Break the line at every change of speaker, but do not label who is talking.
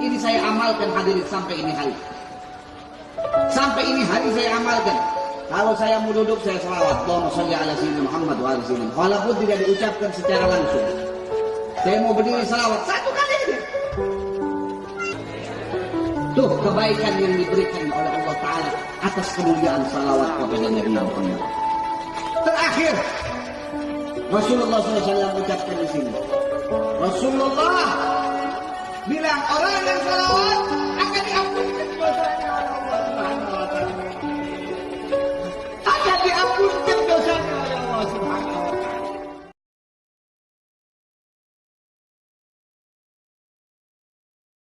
Ini saya amalkan hadirin sampai ini hari. Sampai ini hari saya amalkan. Kalau saya mau duduk saya selawat. Allahumma salli ala sayyidina Muhammad wa ala sayyidina. Walaupun tidak diucapkan secara langsung. Saya mau berdiri selawat satu kali aja. Tuh kebaikan yang diberikan oleh Allah Ta'ala atas kemuliaan salawat kepada Nabi Muhammad. Terakhir, Rasulullah SAW ucapkan di sini. Rasulullah bilang orang yang salawat